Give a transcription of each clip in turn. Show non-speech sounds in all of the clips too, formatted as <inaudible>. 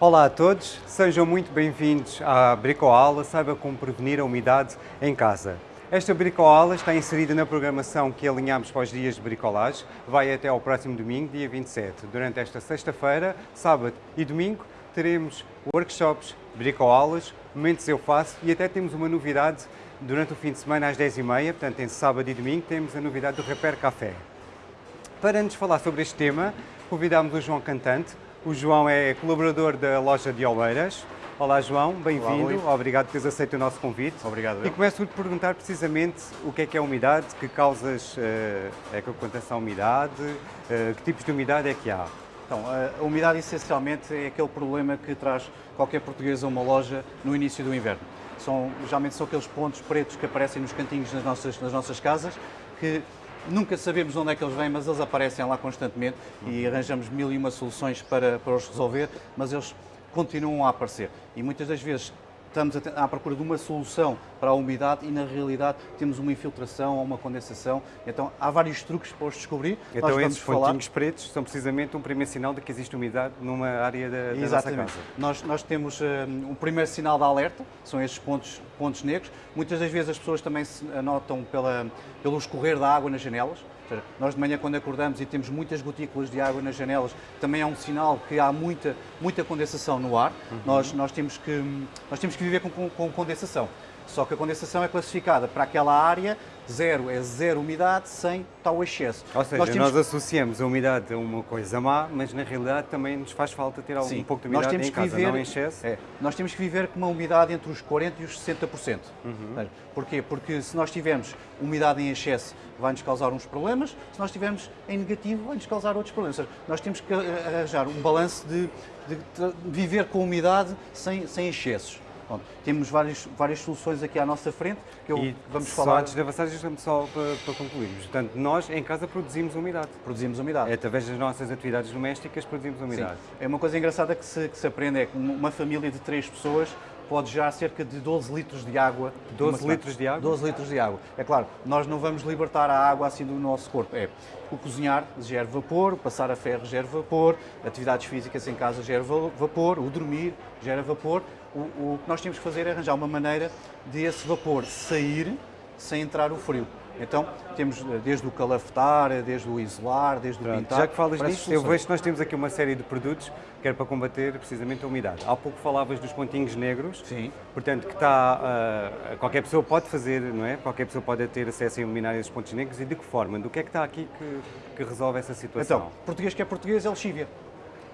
Olá a todos, sejam muito bem-vindos à Bricoala, saiba como prevenir a umidade em casa. Esta bricoala está inserida na programação que alinhamos para os dias de bricolagem, vai até ao próximo domingo, dia 27. Durante esta sexta-feira, sábado e domingo, teremos workshops, bricoalas, momentos eu faço e até temos uma novidade durante o fim de semana às 10h30, portanto em sábado e domingo temos a novidade do Repair Café. Para nos falar sobre este tema, convidámos o João Cantante, o João é colaborador da loja de Oeiras. Olá João, bem-vindo, obrigado por teres aceito o nosso convite. Obrigado. E começo por te perguntar precisamente o que é que é a umidade, que causas uh, é que acontece a umidade, uh, que tipos de umidade é que há? Então, a umidade essencialmente é aquele problema que traz qualquer português a uma loja no início do inverno. São, geralmente são aqueles pontos pretos que aparecem nos cantinhos das nossas, nas nossas casas que Nunca sabemos onde é que eles vêm, mas eles aparecem lá constantemente e arranjamos mil e uma soluções para, para os resolver, mas eles continuam a aparecer. E muitas das vezes estamos à procura de uma solução para a umidade e na realidade temos uma infiltração ou uma condensação. Então há vários truques para os descobrir. Então Nós esses pontinhos falar... pretos são precisamente um primeiro sinal de que existe umidade numa área da, da nossa casa. Nós, nós temos um, um primeiro sinal de alerta, são estes pontos, pontos negros. Muitas das vezes as pessoas também se anotam pela, pelo escorrer da água nas janelas seja, nós de manhã quando acordamos e temos muitas gotículas de água nas janelas, também é um sinal que há muita, muita condensação no ar. Uhum. Nós, nós, temos que, nós temos que viver com, com, com condensação. Só que a condensação é classificada para aquela área, zero é zero umidade, 100 está o excesso. Ou seja, nós, temos... nós, associamos a umidade a uma coisa má, mas na realidade também nos faz falta ter Sim, um pouco de umidade nós temos em que casa, viver, não em excesso. É, nós temos que viver com uma umidade entre os 40% e os 60%. Uhum. Porquê? Porque se nós tivermos umidade em excesso, vai-nos causar uns problemas, se nós tivermos em negativo, vai-nos causar outros problemas. Seja, nós temos que arranjar um balanço de, de, de viver com umidade sem, sem excessos. Bom, temos várias, várias soluções aqui à nossa frente que eu, e vamos só falar. antes de avançar, só para, para concluirmos. Portanto, nós em casa produzimos umidade. Produzimos umidade. É, através das nossas atividades domésticas produzimos umidade. Sim. É uma coisa engraçada que se, que se aprende, é que uma família de três pessoas pode gerar cerca de 12 litros de água. 12 litros de água? 12 litros de água. É claro, nós não vamos libertar a água assim do nosso corpo. É o cozinhar gera vapor, o passar a ferro gera vapor, atividades físicas em casa gera vapor, o dormir gera vapor. O, o que nós temos que fazer é arranjar uma maneira de esse vapor sair sem entrar o frio. Então, temos eh, desde o calafetar, desde o isolar, desde Pronto, o pintar. Já que falas nisso, eu vejo que nós temos aqui uma série de produtos que é para combater precisamente a umidade. Há pouco falavas dos pontinhos negros. Sim. Portanto, que está, uh, qualquer pessoa pode fazer, não é? Qualquer pessoa pode ter acesso a iluminar esses pontos negros e de que forma? Do que é que está aqui que, que resolve essa situação? Então, português que é português é lexívia.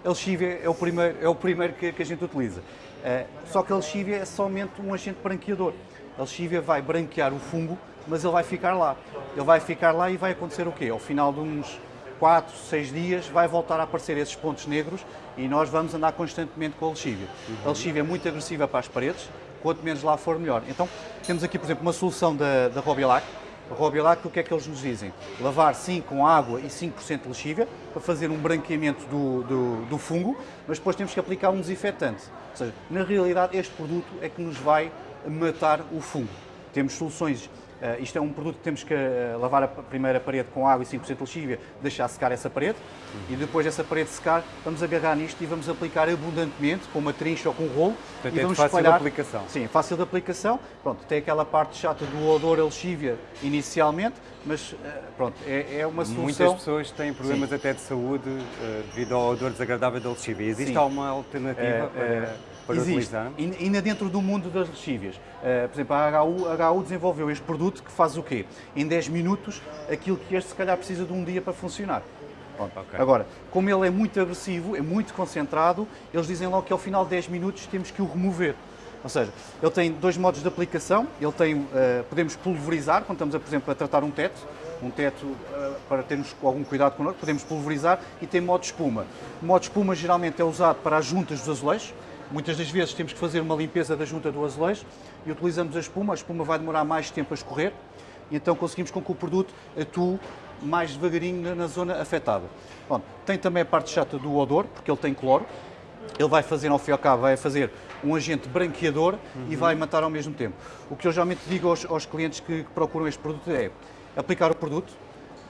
A lexívia é o primeiro, é o primeiro que, que a gente utiliza. Uh, só que a lexívia é somente um agente branqueador. A lexívia vai branquear o fungo mas ele vai ficar lá. Ele vai ficar lá e vai acontecer o quê? Ao final de uns 4, 6 dias vai voltar a aparecer esses pontos negros e nós vamos andar constantemente com a lexívia. Uhum. A lexívia é muito agressiva para as paredes, quanto menos lá for melhor. Então temos aqui, por exemplo, uma solução da, da Robilac. Robilac, o que é que eles nos dizem? Lavar 5 com água e 5% de lexívia para fazer um branqueamento do, do, do fungo, mas depois temos que aplicar um desinfetante. Ou seja, na realidade este produto é que nos vai matar o fungo. Temos soluções Uh, isto é um produto que temos que uh, lavar a primeira parede com água e 5% de lexívia, deixar secar essa parede uhum. e depois dessa parede secar, vamos agarrar nisto e vamos aplicar abundantemente com uma trincha ou com um rolo. Portanto, e é vamos fácil espalhar. de aplicação. Sim, fácil de aplicação. Pronto, tem aquela parte chata do odor a lexívia inicialmente, mas uh, pronto, é, é, uma solução. Muitas pessoas têm problemas Sim. até de saúde devido ao odor desagradável da lexívia. Existe Sim. alguma alternativa para para Existe. utilizar? Ainda dentro do mundo das lexívias. Uh, por exemplo, a HU, a HU desenvolveu este produto que faz o quê? Em 10 minutos, aquilo que este se calhar precisa de um dia para funcionar. Okay. Agora, como ele é muito agressivo, é muito concentrado, eles dizem logo que ao final de 10 minutos temos que o remover. Ou seja, ele tem dois modos de aplicação, ele tem, uh, podemos pulverizar, quando estamos, por exemplo, a tratar um teto, um teto uh, para termos algum cuidado connosco, podemos pulverizar e tem modo espuma. O modo espuma geralmente é usado para as juntas dos azulejos, Muitas das vezes temos que fazer uma limpeza da junta do azulejo e utilizamos a espuma. A espuma vai demorar mais tempo a escorrer e então conseguimos com que o produto atue mais devagarinho na zona afetada. Bom, tem também a parte chata do odor, porque ele tem cloro. Ele vai fazer, ao fim e ao cabo, vai fazer um agente branqueador uhum. e vai matar ao mesmo tempo. O que eu geralmente digo aos, aos clientes que procuram este produto é aplicar o produto,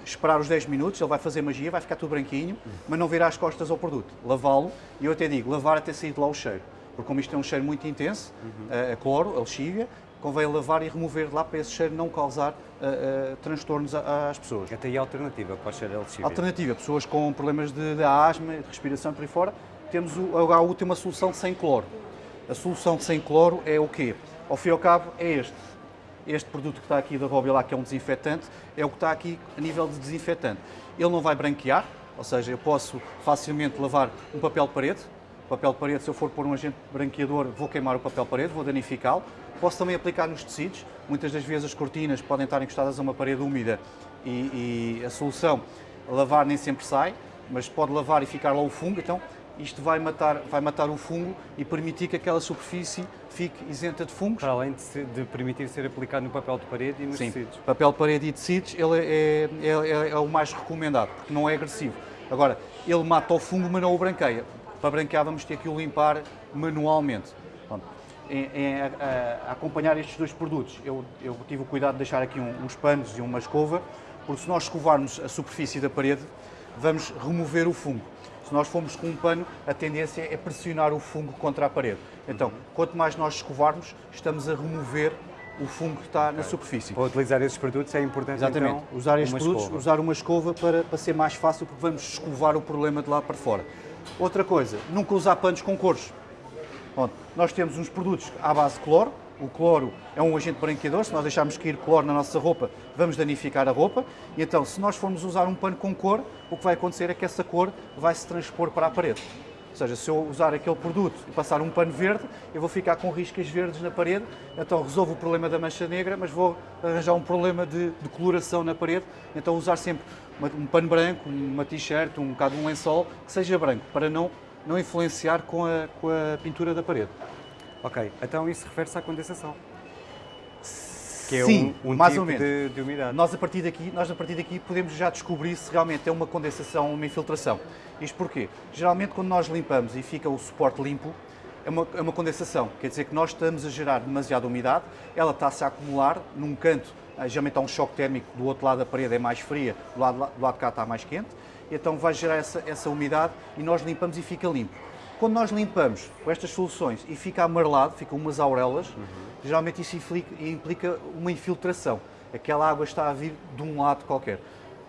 esperar os 10 minutos, ele vai fazer magia, vai ficar tudo branquinho, mas não virar as costas ao produto. Lavá-lo, e eu até digo, lavar até sair de lá o cheiro. Porque como isto é um cheiro muito intenso, a, a cloro, a lexívia, convém lavar e remover de lá para esse cheiro não causar uh, uh, transtornos às pessoas. Até aí a alternativa para o cheiro LXV. Alternativa, pessoas com problemas de, de asma, de respiração por aí fora, temos o, a uma solução sem cloro. A solução sem cloro é o quê? Ao fim e ao cabo é este. Este produto que está aqui da Robilac, que é um desinfetante, é o que está aqui a nível de desinfetante. Ele não vai branquear, ou seja, eu posso facilmente lavar um papel de parede. O papel de parede, se eu for pôr um agente branqueador, vou queimar o papel de parede, vou danificá-lo. Posso também aplicar nos tecidos. Muitas das vezes as cortinas podem estar encostadas a uma parede úmida e, e a solução, lavar nem sempre sai, mas pode lavar e ficar lá o fungo. Então, isto vai matar, vai matar o fungo e permitir que aquela superfície fique isenta de fungos. Para além de, se- de permitir ser aplicado no papel de parede e nos Sim, tecidos. papel de parede e tecidos ele é, é, é- é o mais recomendado, porque não é agressivo. Agora, ele mata o fungo, mas não o branqueia. Para branquear vamos ter que o limpar manualmente. Pronto. Em- em- a, a- a acompanhar estes dois produtos, eu, eu tive o cuidado de deixar aqui um- uns panos e uma escova, porque se nós escovarmos a superfície da parede, vamos remover o fungo. Se nós formos com um pano, a tendência é pressionar o fungo contra a parede. Então, quanto mais nós escovarmos, estamos a remover o fungo que está na superfície. Para utilizar esses produtos é importante Exatamente. então, usar estes produtos, escova. usar uma escova para, para ser mais fácil, porque vamos escovar o problema de lá para fora. Outra coisa, nunca usar panos com cores. Pronto, nós temos uns produtos à base de cloro. O cloro é um agente branqueador. Se nós deixarmos cair cloro na nossa roupa, vamos danificar a roupa. E então, se nós formos usar um pano com cor, o que vai acontecer é que essa cor vai se transpor para a parede. Ou seja, se eu usar aquele produto e passar um pano verde, eu vou ficar com riscas verdes na parede, então resolvo o problema da mancha negra, mas vou arranjar um problema de, de coloração na parede, então usar sempre um pano branco, uma t-shirt, um bocado um lençol, que seja branco, para não, não influenciar com a, com a pintura da parede. Ok, então isso refere-se à condensação. Que é Sim, um, um mais tipo ou menos. De, de umidade. Nós a partir daqui, nós a partir daqui podemos já descobrir se realmente é uma condensação ou uma infiltração. Isto porquê? Geralmente quando nós limpamos e fica o suporte limpo, é uma, é uma condensação. Quer dizer que nós estamos a gerar demasiada umidade, ela está-se a acumular num canto, ah, geralmente há um choque térmico, do outro lado da parede é mais fria, do lado, do lado de cá está mais quente, então vai gerar essa, essa umidade e nós limpamos e fica limpo. Quando nós limpamos com estas soluções e fica amarelado, ficam umas aurelas, geralmente isso implica, uma infiltração. Aquela água está a vir de um lado qualquer.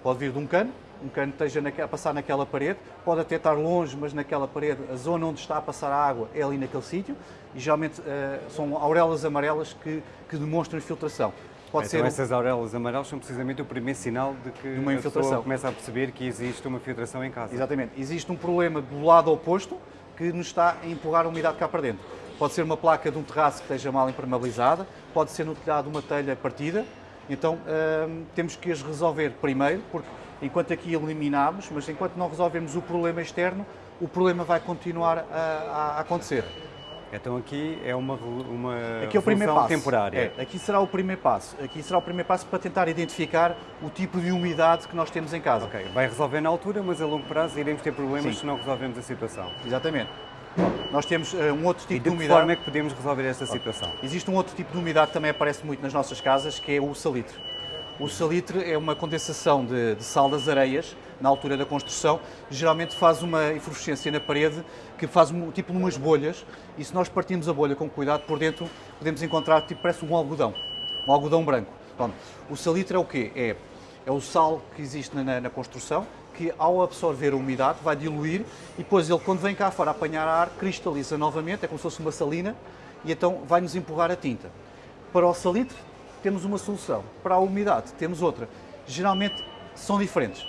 Pode vir de um cano, um cano esteja a passar naquela parede, pode até estar longe, mas naquela parede, a zona onde está a passar a água é ali naquele sítio, e geralmente eh, são aurelas amarelas que, que demonstram infiltração. Pode então ser essas aurelas amarelas são precisamente o primeiro sinal de que uma a infiltração. pessoa começa a perceber que existe uma filtração em casa. Exatamente. Existe um problema do lado oposto que nos está a empurrar a umidade cá para dentro. Pode ser uma placa de um terraço que esteja mal impermeabilizada, pode ser no telhado uma telha partida. Então hum, temos que as resolver primeiro, porque enquanto aqui eliminamos, mas enquanto não resolvemos o problema externo, o problema vai continuar a, a acontecer. Então aqui é uma, uma Aqui é o primeiro passo. temporária. É, aqui será o primeiro passo. Aqui será o primeiro passo para tentar identificar o tipo de umidade que nós temos em casa. Ok, vai resolver na altura, mas a longo prazo iremos ter problemas Sim. se não resolvermos a situação. Exatamente. Nós temos eh, um outro tipo E de de que umidade. forma é que podemos resolver esta situação? Existe um outro tipo de umidade que também aparece muito nas nossas casas, que é o salitre. O salitre é uma condensação de, de sal das areias na altura da construção. Geralmente faz uma efervescência na parede que faz tipo umas bolhas e se nós partirmos a bolha com cuidado por dentro podemos encontrar tipo parece um algodão, um algodão branco. O salitre é o quê? É, é o sal que existe na, na construção que ao absorver a umidade vai diluir e depois ele quando vem cá fora apanhar ar cristaliza novamente, é como se fosse uma salina e então vai nos empurrar a tinta. Para o salitre temos uma solução, para a umidade temos outra. Geralmente são diferentes.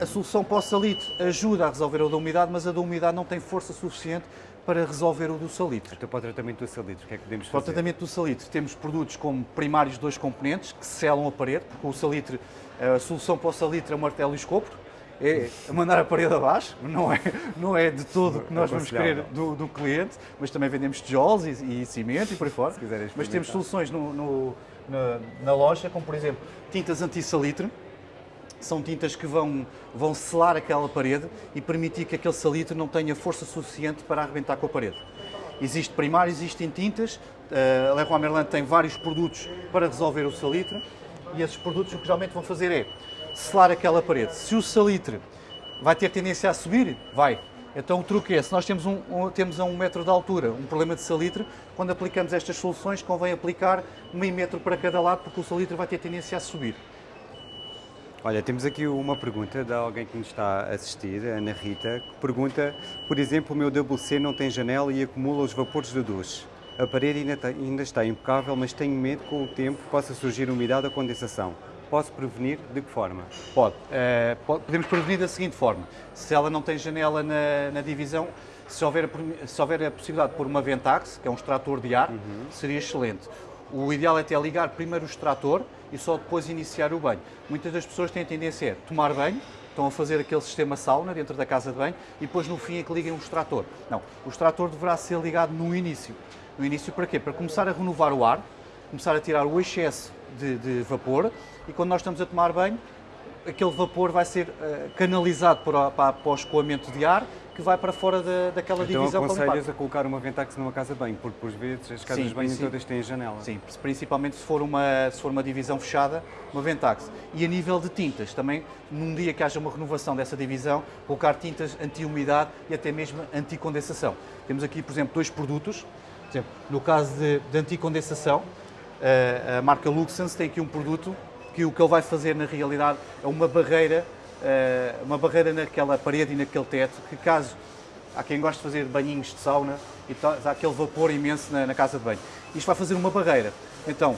A solução salitre ajuda a resolver a da umidade, mas a da umidade não tem força suficiente para resolver o do salitre. Então para o tratamento do salitre, o que é que podemos Para o fazer? tratamento do salitre temos produtos como primários dois componentes que selam a parede, porque o salitre, a solução para o salitre é o martelo e o escopro, é mandar a parede abaixo, não é, não é de todo o que nós vamos querer do, do cliente, mas também vendemos tijolos e, e cimento e por aí fora. Mas temos soluções no- no- na, na loja, como por exemplo tintas anti-salitre, são tintas que vão, vão selar aquela parede e permitir que aquele salitre não tenha força suficiente para arrebentar com a parede. Existe primário, existem tintas, eh, a Leroy Merlin tem vários produtos para resolver o salitre e esses produtos o que geralmente vão fazer é, selar aquela parede. Se o salitre vai ter tendência a subir, vai. Então o truque é, se nós temos, um, um, temos a um metro de altura um problema de salitre, quando aplicamos estas soluções convém aplicar meio metro para cada lado porque o salitre vai ter tendência a subir. Olha, temos aqui uma pergunta de alguém que nos está a assistir, a Ana Rita, que pergunta, por exemplo, o meu WC não tem janela e acumula os vapores do duche. A parede ainda está, ainda está impecável, mas tenho medo que com o tempo possa surgir umidade ou condensação. Posso prevenir de que forma? Pode. Uh, podemos prevenir da seguinte forma. Se ela não tem janela na, na divisão, se houver, a, se houver a possibilidade de pôr uma Ventax, que é um extrator de ar, uhum. seria excelente. O ideal é até ligar primeiro o extrator e só depois iniciar o banho. Muitas das pessoas têm a tendência a tomar banho, estão a fazer aquele sistema sauna dentro da casa de banho e depois no fim é que liguem o extrator. Não, o extrator deverá ser ligado no início. No início para quê? Para começar a renovar o ar, começar a tirar o excesso de, de vapor e quando nós estamos a tomar banho, aquele vapor vai ser uh, canalizado para, para, para, o escoamento de ar que vai para fora da, daquela então, divisão. Então aconselhas a colocar uma Ventax numa casa de banho, porque por vezes as casas sim, de banho sim. todas têm janela. Sim, principalmente se for, uma, se for uma divisão fechada, uma Ventax. E a nível de tintas, também num dia que haja uma renovação dessa divisão, colocar tintas anti-umidade e até mesmo anti-condensação. Temos aqui, por exemplo, dois produtos. Por exemplo, no caso de, de anti-condensação, a, a marca Luxens tem aqui um produto que o que ele vai fazer na realidade é uma barreira, eh, uma barreira naquela parede e naquele teto, que caso há quem goste de fazer banhinhos de sauna e há aquele vapor imenso na, na casa de banho. Isto vai fazer uma barreira. Então,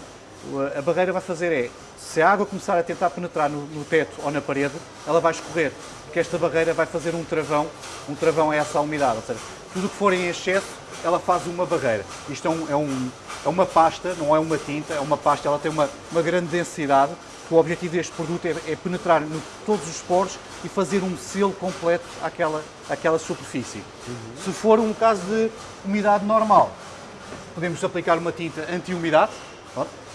a barreira vai fazer é, se a água começar a tentar penetrar no, no teto ou na parede, ela vai escorrer, porque esta barreira vai fazer um travão, um travão é essa umidade, ou seja, tudo o que for em excesso, ela faz uma barreira. Isto é, um, é, um, é uma pasta, não é uma tinta, é uma pasta, ela tem uma, uma grande densidade, o objetivo deste produto é, é penetrar em todos os poros e fazer um selo completo àquela, àquela superfície. Uhum. Se for um caso de umidade normal, podemos aplicar uma tinta anti-umidade.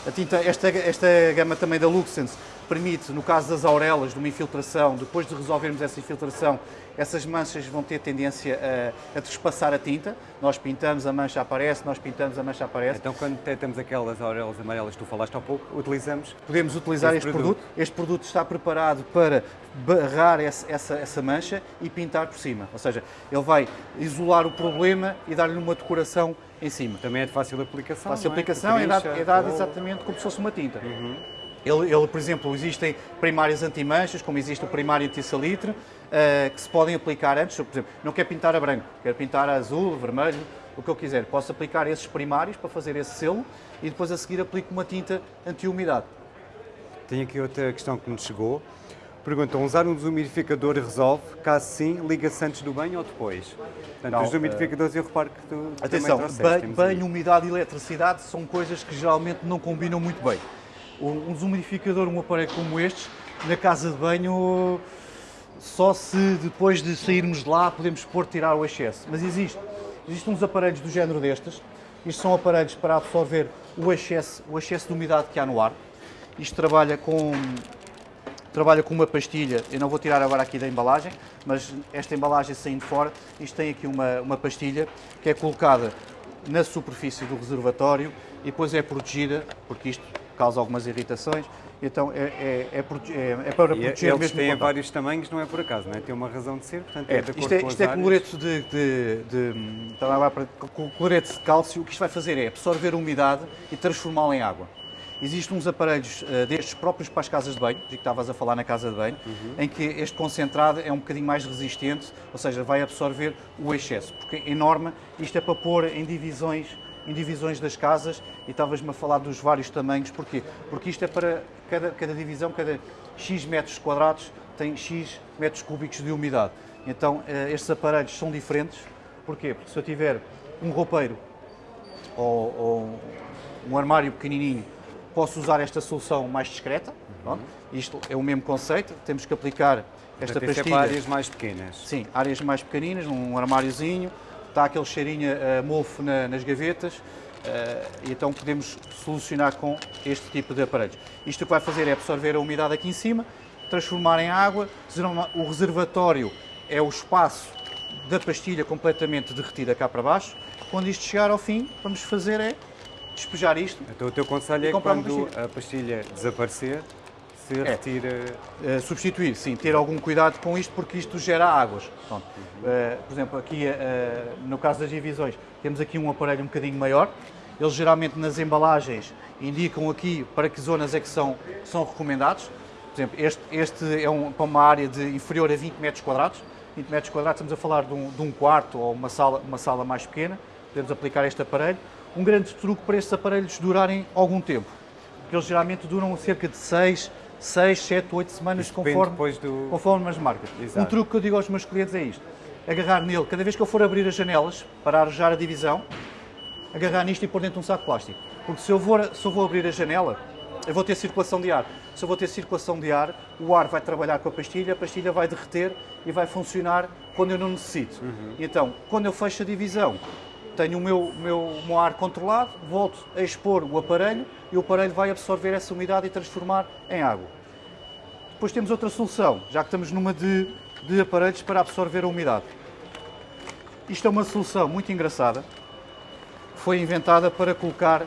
A tinta, esta, esta gama também da Luxens permite, no caso das aurelas, de uma infiltração, depois de resolvermos essa infiltração, essas manchas vão ter tendência a, a trespassar a tinta. Nós pintamos, a mancha aparece, nós pintamos, a mancha aparece. Então, quando temos aquelas aurelas amarelas que tu falaste há pouco, utilizamos? Podemos utilizar este produto. produto. Este produto está preparado para barrar essa, essa, essa, mancha e pintar por cima. Ou seja, ele vai isolar o problema e dar-lhe uma decoração em cima. Também é de fácil aplicação. Fácil é? aplicação, é, dado, é dado exatamente como se fosse uma tinta. Uhum. Ele, ele, por exemplo, existem primários anti-manchas, como existe o primário anti-salitre, uh, que se podem aplicar antes. Por exemplo, não quer pintar a branco, quer pintar a azul, vermelho, o que eu quiser. Posso aplicar esses primários para fazer esse selo e depois a seguir aplico uma tinta anti-umidade. Tenho aqui outra questão que nos chegou. Perguntam, usar um desumidificador resolve? Caso sim, liga-se antes do banho ou depois? Portanto, não, os desumidificadores uh, eu reparo que tu Atenção, banho, banho umidade e eletricidade são coisas que geralmente não combinam muito bem um desumidificador, um aparelho como este, na casa de banho, só se depois de sairmos de lá podemos pôr tirar o excesso. Mas existe. Existem uns aparelhos do género destes. Isto são aparelhos para absorver o excesso, o excesso de umidade que há no ar. Isto trabalha com, trabalha com uma pastilha, eu não vou tirar agora aqui da embalagem, mas esta embalagem saindo fora, isto tem aqui uma, uma pastilha que é colocada na superfície do reservatório e depois é protegida, porque isto causa algumas irritações, então é, é, é, é, é para proteger eles mesmo têm vários tamanhos, não é por acaso, não é? Tem uma razão de ser, portanto é, é de acordo isto é, isto é cloreto de, de, de, de, cloreto de cálcio, o que isto vai fazer é absorver a umidade e transformá-la em água. Existem uns aparelhos uh, destes próprios para as casas de banho, de que estavas a falar na casa de banho, uhum. em que este concentrado é um bocadinho mais resistente, ou seja, vai absorver o excesso, porque em norma isto é para pôr em divisões em divisões das casas e estavas-me a falar dos vários tamanhos. Porquê? Porque isto é para cada, cada divisão, cada X metros quadrados tem X metros cúbicos de umidade. Então eh, estes aparelhos são diferentes. Porquê? Porque se eu tiver um roupeiro ou, ou um armário pequenininho, posso usar esta solução mais discreta. Uhum. Isto é o mesmo conceito, temos que aplicar esta Portanto, pastilha. É áreas mais pequenas. Sim, áreas mais pequeninas, um armáriozinho, está aquele cheirinho uh, mofo na, nas gavetas, uh, e então podemos solucionar com este tipo de aparelhos. Isto o que vai fazer é absorver a umidade aqui em cima, transformar em água, o reservatório é o espaço da pastilha completamente derretida cá para baixo. Quando isto chegar ao fim, vamos fazer é despejar isto. Então o teu conselho é que quando a pastilha desaparecer, se É. retira. Uh, substituir, sim, ter algum cuidado com isto porque isto gera águas. Pronto. Uh, por exemplo, aqui uh, no caso das divisões, temos aqui um aparelho um bocadinho maior. Eles geralmente nas embalagens indicam aqui para que zonas é que são, são recomendados. Por exemplo, este, este é um, para uma área de inferior a 20 metros quadrados. 20 metros quadrados, estamos a falar de um, de um quarto ou uma sala, uma sala mais pequena. Podemos aplicar este aparelho. Um grande truque para estes aparelhos durarem algum tempo. Porque eles geralmente duram cerca de 6, 6 7, 8 semanas, Isso conforme, do- conforme as marcas. Exato. Um truque que eu digo aos meus clientes é isto. Agarrar nele, cada vez que eu for abrir as janelas para arejar a divisão, agarrar nisto e pôr dentro de um saco de plástico. Porque se eu, vou, se eu vou abrir a janela, eu vou ter circulação de ar. Se eu vou ter circulação de ar, o ar vai trabalhar com a pastilha, a pastilha vai derreter e vai funcionar quando eu não necessito. Então, quando eu fecho a divisão, tenho o meu, meu, meu ar controlado, volto a expor o aparelho e o aparelho vai absorver essa umidade e transformar em água. Depois temos outra solução, já que estamos numa de, de aparelhos para absorver a umidade. Isto é uma solução muito engraçada, foi inventada para colocar,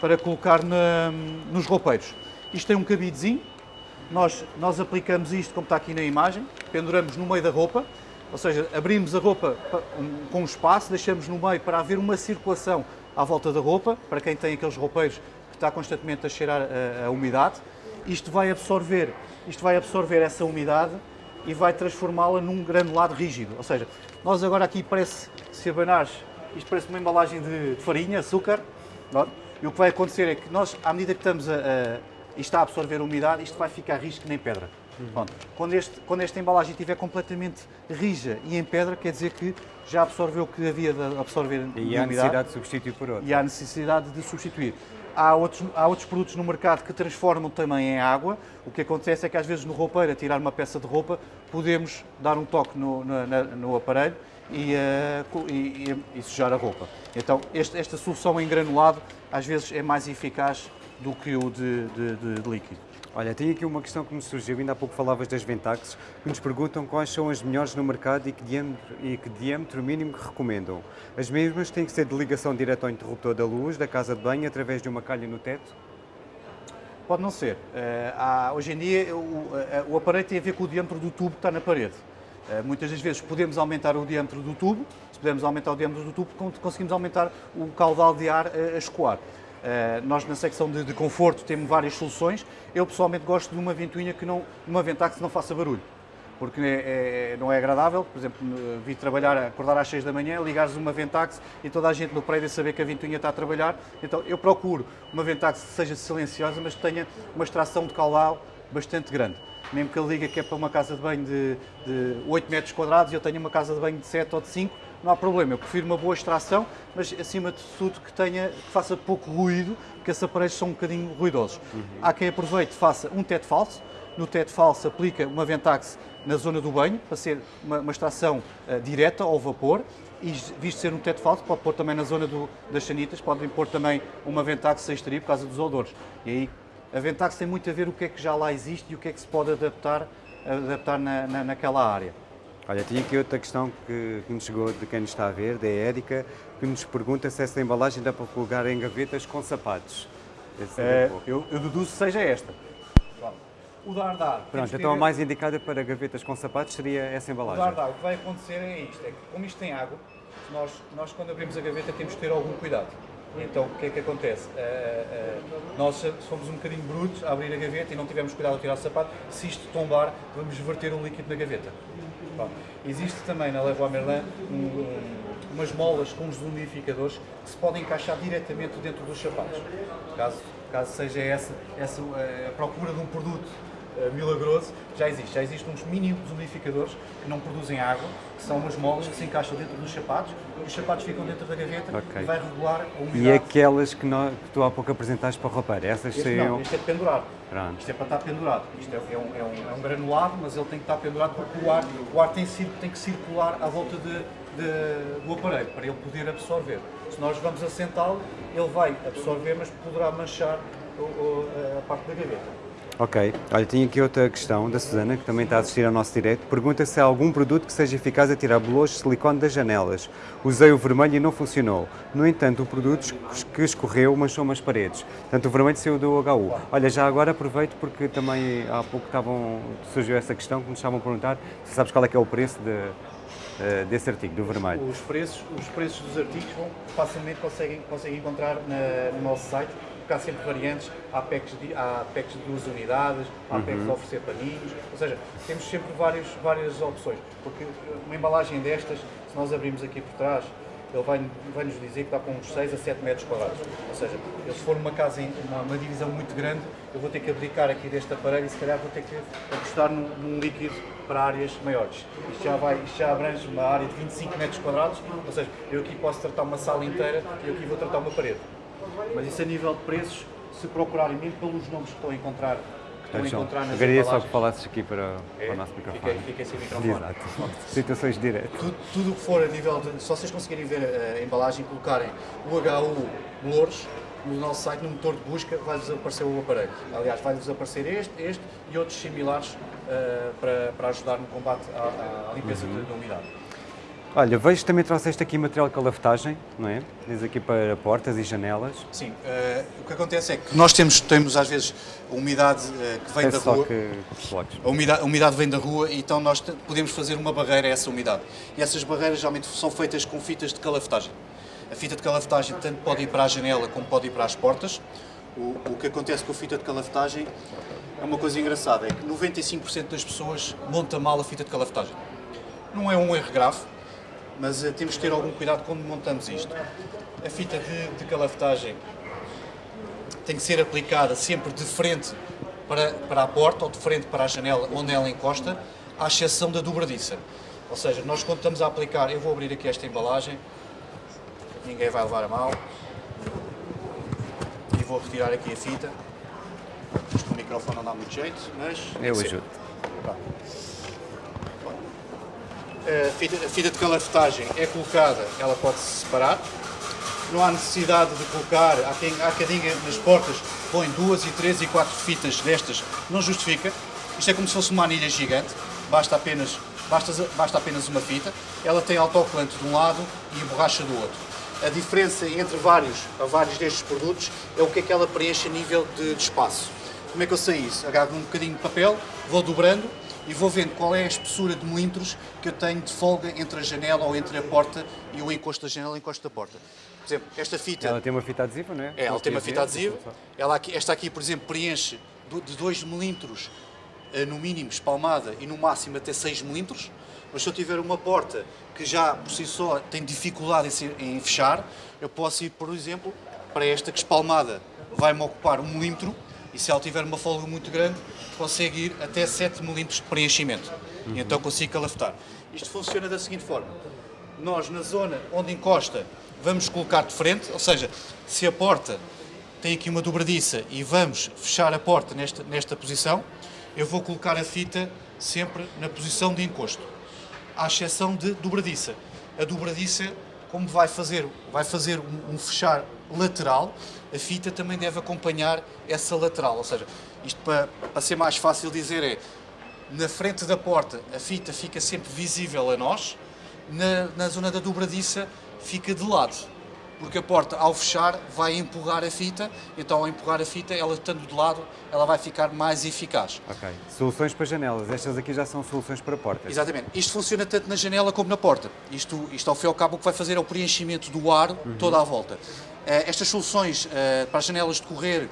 para colocar na- nos roupeiros. Isto tem um cabidezinho, nós, nós aplicamos isto como está aqui na imagem, penduramos no meio da roupa, ou seja, abrimos a roupa pa- com um espaço, deixamos no meio para haver uma circulação à volta da roupa, para quem tem aqueles roupeiros que está constantemente a cheirar a, a umidade. Isto vai absorver, isto vai absorver essa umidade e vai transformá-la num granulado rígido. Ou seja, nós agora aqui parece, se abanares, isto parece uma embalagem de, de farinha, açúcar, não é? e o que vai acontecer é que nós, à medida que estamos a, a está a absorver a umidade, isto vai ficar que nem pedra. Pronto. Quando, este, quando esta embalagem estiver completamente rija e em pedra, quer dizer que já absorveu o que havia de absorver E há umidade necessidade de substituir por outro. e há necessidade de substituir. Há outros, há outros produtos no mercado que transformam também em água. O que acontece é que às vezes no roupeiro, a tirar uma peça de roupa, podemos dar um toque no, na- no aparelho e, co- e- e- sujar a roupa. Então este- esta solução em granulado às vezes é mais eficaz do que o de- de- de líquido. Olha, tenho aqui uma questão que me surgiu, ainda há pouco falavas das Ventax, que nos perguntam quais são as melhores no mercado e que diâmetro, e que diâmetro mínimo que recomendam. As mesmas têm que ser de ligação direta ao interruptor da luz, da casa de banho, através de uma calha no teto? Pode não ser. Há- hoje em dia o, eh, o aparelho tem a ver com o diâmetro do tubo que está na parede. Eh, muitas das vezes podemos aumentar o diâmetro do tubo, se pudermos aumentar o diâmetro do tubo, con- conseguimos aumentar o caudal de ar a escoar. Eh, nós na secção de, de conforto temos várias soluções. Eu pessoalmente gosto de uma ventoinha que não, uma Ventax que não faça barulho porque é- é- não é agradável, por exemplo, me- vir trabalhar, acordar às 6 da manhã, ligares uma Ventax e toda a gente no prédio saber que a ventoinha está a trabalhar. Então eu procuro uma Ventax que seja silenciosa, mas que tenha uma extração de caudal bastante grande. Mesmo que ele diga que é para uma casa de banho de, de 8 metros quadrados e eu tenho uma casa de banho de 7 ou de 5, não há problema. Eu prefiro uma boa extração, mas acima de tudo que, tenha, que faça pouco ruído, porque esses aparelhos são um bocadinho ruidosos. Há quem aproveite e faça um teto falso, no teto falso aplica uma Ventax na zona do banho, para ser uma, uma extração eh, direta ao vapor, e visto ser um teto falso, pode pôr também na zona do- das sanitas, podem pôr também uma Ventax sem extrair por causa dos odores. E aí a Ventax tem muito a ver o que é que já lá existe e o que é que se pode adaptar, adaptar na, na- naquela área. Olha, tinha aqui outra questão que, que nos chegou de quem nos está a ver, da Érica, que nos pergunta se essa embalagem dá para colocar em gavetas com sapatos. É eu, eu deduzo que seja esta. O dar dar. Pronto, então a mais indicada para gavetas com sapatos seria essa O embalagem. dar dar, o que vai acontecer é isto, é que como isto tem água, nós, nós quando abrimos a gaveta temos que ter algum cuidado. Então o que é que acontece? Ah, ah, nós somos um bocadinho brutos a abrir a gaveta e não tivemos cuidado a tirar o sapato, se isto tombar, vamos verter o líquido na gaveta. Pronto. Existe também na Leroy Merlin um- um- umas molas com uns desumidificadores que se podem encaixar diretamente dentro dos sapatos. Caso, caso seja essa, essa eh, a procura de um produto milagroso, já existe. Já existem uns mini desumidificadores que não produzem água, que são umas molas que se encaixam dentro dos sapatos, os sapatos ficam dentro da gaveta Ok. e vai regular a umidade. E aquelas que, nó- que tu há pouco apresentaste para o roupeiro, essas Este seriam... não, este é de pendurar. Pronto. Isto é para estar pendurado. Isto é, é um, é um- é um granulado, mas ele tem que estar pendurado porque o ar, o ar tem, tem que circular à volta de- de- do aparelho para ele poder absorver. Se nós vamos assentá-lo, ele vai absorver, mas poderá manchar a parte da gaveta. Ok. Olha, tinha aqui outra questão da Susana, que também está a assistir ao nosso direto. Pergunta se há algum produto que seja eficaz a tirar bolores de silicone das janelas. Usei o vermelho e não funcionou. No entanto, o produto que escorreu manchou-me as paredes. Portanto, o vermelho saiu do HU. Olha, já agora aproveito porque também há pouco estavam, surgiu essa questão que nos estavam a perguntar se sabes qual é que é o preço de, eh, desse artigo, do vermelho. Os preços, os preços dos artigos facilmente conseguem, conseguem encontrar na, no nosso site porque há sempre variantes, há packs de, há packs de duas unidades, há uhum. packs de oferecer paninhos, ou seja, temos sempre vários, várias opções, porque uma embalagem destas, se nós abrirmos aqui por trás, ele vai, vai nos dizer que está com uns 6 a 7 metros quadrados. Ou seja, eu, se for uma casa, em uma, uma, divisão muito grande, eu vou ter que abdicar aqui deste aparelho e se calhar vou ter que apostar num, num líquido para áreas maiores. Isto já, vai, isto já abrange uma área de 25 metros quadrados, ou seja, eu aqui posso tratar uma sala inteira e eu aqui vou tratar uma parede. Mas isso a nível de preços, se procurarem mesmo pelos nomes que estão a encontrar, que estão a encontrar nas Gostaria só que falasses aqui para, é, para o nosso microfone. Fiquei sem microfone. Exato. <laughs> Situações diretas. Tudo o que for a nível de. Se vocês conseguirem ver a embalagem e colocarem o HU Louros, no nosso site, no motor de busca, vai-vos aparecer o aparelho. Aliás, vai-vos aparecer este, este e outros similares uh, para, para ajudar no combate à, à limpeza uhum. da umidade. Olha, vejo que também trouxeste aqui material de calaftagem, não é? Diz aqui para portas e janelas. Sim, uh, o que acontece é que nós temos, temos às vezes a umidade uh, que vem da rua. Que... A umidade, a umidade vem da rua e então nós podemos fazer uma barreira a essa umidade. E essas barreiras geralmente são feitas com fitas de calaftagem. A fita de calaftagem tanto pode ir para a janela como pode ir para as portas. O, o que acontece com a fita de calaftagem é uma coisa engraçada, é que 95% das pessoas monta mal a fita de calaftagem. Não é um erro grave, mas uh, temos que ter algum cuidado quando montamos isto. A fita de, de calafetagem tem que ser aplicada sempre de frente para, para a porta ou de frente para a janela onde ela encosta, à exceção da dobradiça. Ou seja, nós quando estamos a aplicar, eu vou abrir aqui esta embalagem, ninguém vai levar a mal, e vou retirar aqui a fita. Isto o microfone não dá muito jeito, mas... Eu ajudo a fita, a fita de calafetagem é colocada, ela pode-se separar. Não há necessidade de colocar, há quem, há nas portas põe duas e três e quatro fitas destas, não justifica. Isto é como se fosse uma anilha gigante, basta apenas, basta, basta apenas uma fita. Ela tem autocolante de um lado e borracha do outro. A diferença entre vários, vários destes produtos é o que é que ela preenche a nível de, de espaço. Como é que eu sei isso? Agarro um bocadinho de papel, vou dobrando e vou vendo qual é a espessura de milímetros que eu tenho de folga entre a janela ou entre a porta e o encosto da janela e o encosto da porta. Por exemplo, esta fita... Ela tem uma fita adesiva, não é? É, ela tem uma fita adesiva. Ela aqui, esta aqui, por exemplo, preenche de 2 milímetros eh, no mínimo espalmada e no máximo até 6 milímetros. Mas se eu tiver uma porta que já por si só tem dificuldade em, em fechar, eu posso ir, por exemplo, para esta que espalmada vai-me ocupar um milímetro e se ela tiver uma folga muito grande, consegue ir até 7 milímetros de preenchimento. Uhum. E então consigo calafetar. Isto funciona da seguinte forma. Nós, na zona onde encosta, vamos colocar de frente, ou seja, se a porta tem aqui uma dobradiça e vamos fechar a porta nesta, nesta posição, eu vou colocar a fita sempre na posição de encosto, à exceção de dobradiça. A dobradiça, como vai fazer, vai fazer um, um fechar lateral, a fita também deve acompanhar essa lateral. Ou seja, isto para, para ser mais fácil dizer é, na frente da porta a fita fica sempre visível a nós, na, na zona da dobradiça fica de lado. Porque a porta, ao fechar, vai empurrar a fita, então ao empurrar a fita, ela estando de lado, ela vai ficar mais eficaz. Ok. Soluções para janelas. Estas aqui já são soluções para portas. Exatamente. Isto funciona tanto na janela como na porta. Isto, isto ao fim e ao cabo, o que vai fazer é o preenchimento do ar uhum. toda à volta. Eh, estas soluções eh, para as janelas de correr,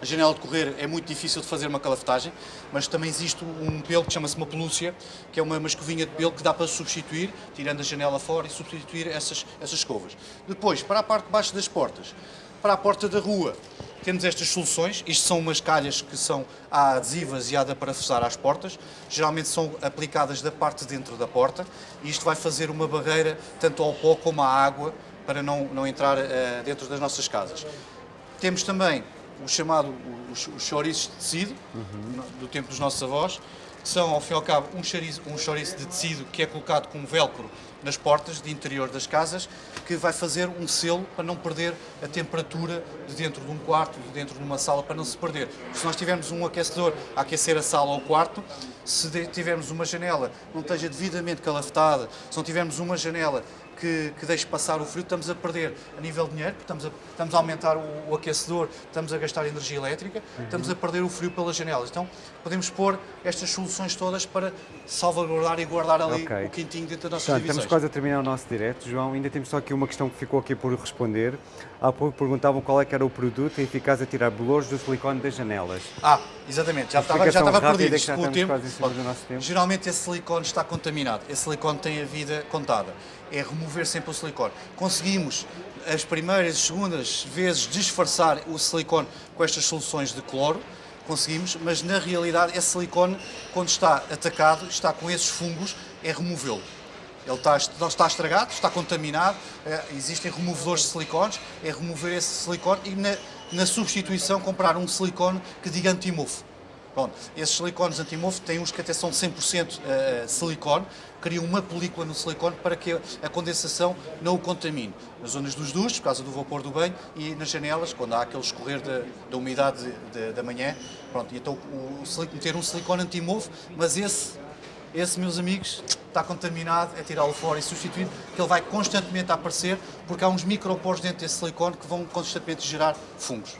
a janela de correr é muito difícil de fazer uma calafetagem, mas também existe um pelo que chama-se uma pelúcia, que é uma, uma escovinha de pelo que dá para substituir, tirando a janela fora e substituir essas, essas escovas. Depois, para a parte de baixo das portas, para a porta da rua, temos estas soluções. Isto são umas calhas que são adesivas e há de parafusar às portas. Geralmente são aplicadas da parte de dentro da porta. E isto vai fazer uma barreira tanto ao pó como à água para não, não entrar uh, dentro das nossas casas. Temos também o chamado os, os chouriços de tecido, uhum. do tempo dos nossos avós, que são, ao fim e ao cabo, um chouriço, um chouriço de tecido que é colocado com velcro nas portas de interior das casas, que vai fazer um selo para não perder a temperatura de dentro de um quarto, de dentro de uma sala, para não se perder. Se nós tivermos um aquecedor a aquecer a sala ou o quarto, se tivermos uma janela não esteja devidamente calafetada, se não tivermos uma janela que, que deixe passar o frio, estamos a perder a nível de dinheiro, estamos a, estamos a aumentar o, o aquecedor, estamos a gastar energia elétrica, uhum. estamos a perder o frio pelas janelas. Então podemos pôr estas soluções todas para salvaguardar e guardar ali okay. o quentinho dentro das nossas Portanto, divisões. Estamos quase a terminar o nosso direto, João. Ainda temos só aqui uma questão que ficou aqui por responder. Há pouco perguntavam qual é que era o produto eficaz a tirar bolores do silicone das janelas. Ah, exatamente. Já estava, já estava perdido. Já com o tempo. tempo. Geralmente esse silicone está contaminado. Esse silicone tem a vida contada é remover sempre o silicone. Conseguimos, as primeiras e segundas vezes, disfarçar o silicone com estas soluções de cloro, conseguimos, mas na realidade esse silicone, quando está atacado, está com esses fungos, é removê-lo. Ele está, está estragado, está contaminado, é, existem removedores de silicones, é remover esse silicone e na, na substituição comprar um silicone que diga anti-mofo. Pronto, esses silicones anti-mofo têm uns que até são 100% uh, silicone, criam uma película no silicone para que a condensação não o contamine. Nas zonas dos duches, por causa do vapor do banho, e nas janelas, quando há aquele escorrer da, da umidade de, de, da manhã. Pronto, então o, o, meter um silicone anti-mofo, mas esse, esse, meus amigos, está contaminado, é tirá-lo fora e substituir, que ele vai constantemente aparecer, porque há uns microporos dentro desse silicone que vão constantemente gerar fungos.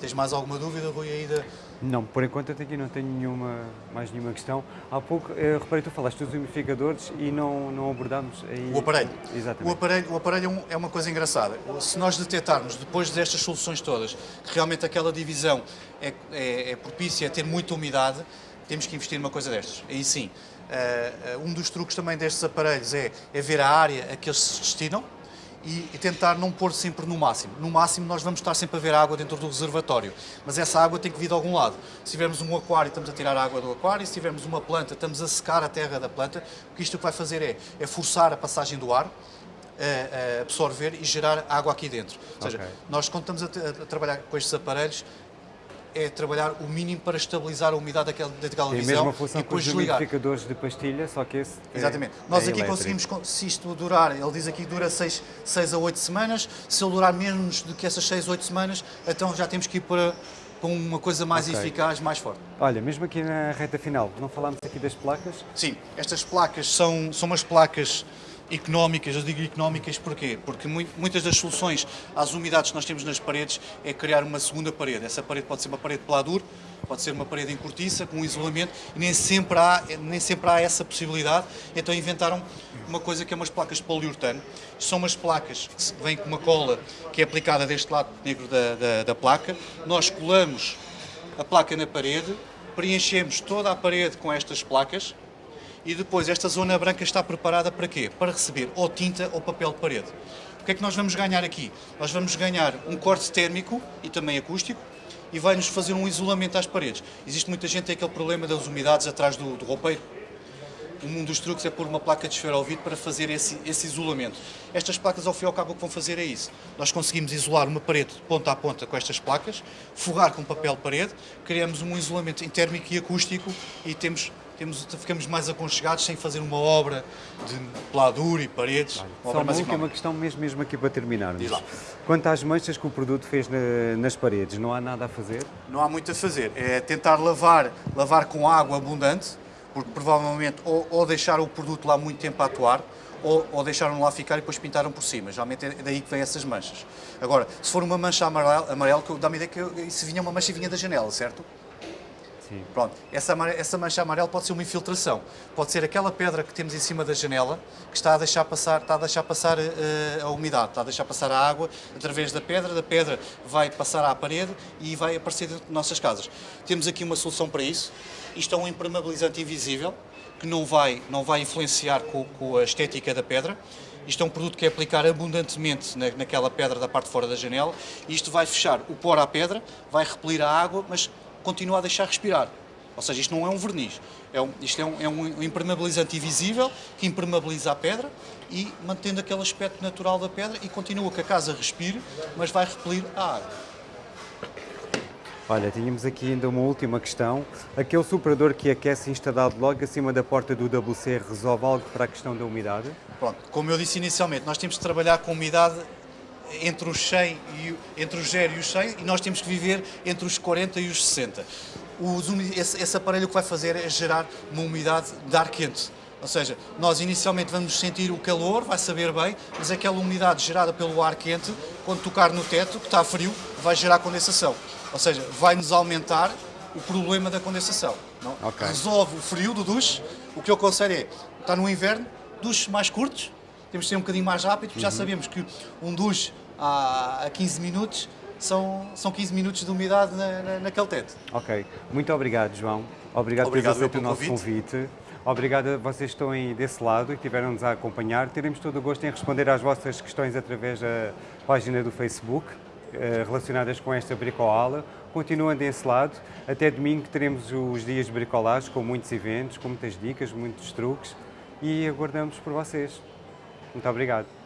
Tens mais alguma dúvida, Rui, aí da... Não, por enquanto até aqui não tenho nenhuma, mais nenhuma questão. Há pouco, eh, reparei, tu falaste dos umidificadores e não, não abordámos aí... O aparelho. Exatamente. O aparelho, o aparelho é, é uma coisa engraçada. Se nós detectarmos, depois destas soluções todas, que realmente aquela divisão é, é, é propícia a ter muita umidade, temos que investir numa coisa destas. Aí sim. Uh, um dos truques também destes aparelhos é, é ver a área a que eles se destinam, e, e, tentar não pôr sempre no máximo. No máximo nós vamos estar sempre a ver água dentro do reservatório, mas essa água tem que vir de algum lado. Se tivermos um aquário, estamos a tirar a água do aquário, se tivermos uma planta, estamos a secar a terra da planta, o que isto vai fazer é, é forçar a passagem do ar, a, a absorver e gerar água aqui dentro. Ou seja, okay. nós quando estamos a, a, trabalhar com estes aparelhos, é trabalhar o mínimo para estabilizar a umidade daquela, daquela visão e mesma função e depois com os umidificadores de pastilha, só que esse é Exatamente. É, Nós é aqui elétrico. conseguimos, se isto durar, ele diz aqui que dura 6, 6 a 8 semanas, se ele durar menos do que essas 6 a 8 semanas, então já temos que ir para, para uma coisa mais okay. eficaz, mais forte. Olha, mesmo aqui na reta final, não falámos aqui das placas? Sim, estas placas são, são umas placas económicas, eu digo económicas porquê? Porque muitas das soluções às umidades que nós temos nas paredes é criar uma segunda parede. Essa parede pode ser uma parede de pladur, pode ser uma parede em cortiça, com isolamento, nem sempre há, nem sempre há essa possibilidade. Então inventaram uma coisa que é umas placas de poliuretano. São umas placas que vêm com uma cola que é aplicada deste lado negro da, da, da placa. Nós colamos a placa na parede, preenchemos toda a parede com estas placas, e depois esta zona branca está preparada para quê? Para receber ou tinta ou papel de parede. O que é que nós vamos ganhar aqui? Nós vamos ganhar um corte térmico e também acústico e vai-nos fazer um isolamento às paredes. Existe muita gente que tem aquele problema das umidades atrás do, do roupeiro. Um dos truques é pôr uma placa de esferovite para fazer esse, esse isolamento. Estas placas, ao fim e ao cabo, o que vão fazer é isso. Nós conseguimos isolar uma parede de ponta a ponta com estas placas, forrar com papel de parede, criamos um isolamento térmico e acústico e temos temos, ficamos mais aconchegados sem fazer uma obra de peladura e paredes. Olha, uma só uma última questão mesmo, mesmo aqui para terminar. Quanto às manchas que o produto fez na, nas paredes, não há nada a fazer? Não há muito a fazer. É tentar lavar, lavar com água abundante, porque provavelmente ou, ou deixar o produto lá muito tempo a atuar, ou, ou deixaram lá ficar e depois pintaram por cima. Geralmente é daí que vem essas manchas. Agora, se for uma mancha amarela, amarela dá-me ideia que se vinha uma mancha vinha da janela, certo? Sim. Pronto, essa, essa mancha amarela pode ser uma infiltração, pode ser aquela pedra que temos em cima da janela que está a deixar passar, está a, deixar passar uh, a umidade, está a deixar passar a água através da pedra, da pedra vai passar à parede e vai aparecer dentro de nossas casas. Temos aqui uma solução para isso, isto é um impermeabilizante invisível que não vai, não vai influenciar com, com a estética da pedra, isto é um produto que é aplicar abundantemente na, naquela pedra da parte de fora da janela. Isto vai fechar o poro à pedra, vai repelir a água, mas continua a deixar respirar. Ou seja, isto não é um verniz, é um, isto é um, é um impermeabilizante invisível que impermeabiliza a pedra e mantendo aquele aspecto natural da pedra e continua que a casa respire, mas vai repelir a água. Olha, tínhamos aqui ainda uma última questão. Aquele superador que aquece instalado logo acima da porta do WC resolve algo para a questão da umidade? Pronto, como eu disse inicialmente, nós temos que trabalhar com umidade entre os 100 e entre os 0 e os 100 e nós temos que viver entre os 40 e os 60. Os, esse, esse aparelho o que vai fazer é gerar uma umidade de ar quente. Ou seja, nós inicialmente vamos sentir o calor, vai saber bem, mas aquela umidade gerada pelo ar quente, quando tocar no teto, que está frio, vai gerar condensação. Ou seja, vai-nos aumentar o problema da condensação. Não? Okay. Resolve o frio do duche. O que eu aconselho é, está no inverno, duches mais curtos, temos de ser um bocadinho mais rápido, porque uhum. já sabemos que um duche a 15 minutos são, são 15 minutos de umidade na, na, naquele teto. Ok. Muito obrigado, João. Obrigado, obrigado por ter aceito o nosso convite. convite. Obrigado a vocês que estão aí desse lado e que tiveram-nos a acompanhar. Teremos todo o gosto em responder às vossas questões através da página do Facebook eh, relacionadas com esta bricoala. Continuem desse lado. Até domingo teremos os dias de bricolagem com muitos eventos, com muitas dicas, muitos truques e aguardamos por vocês. Muito obrigado.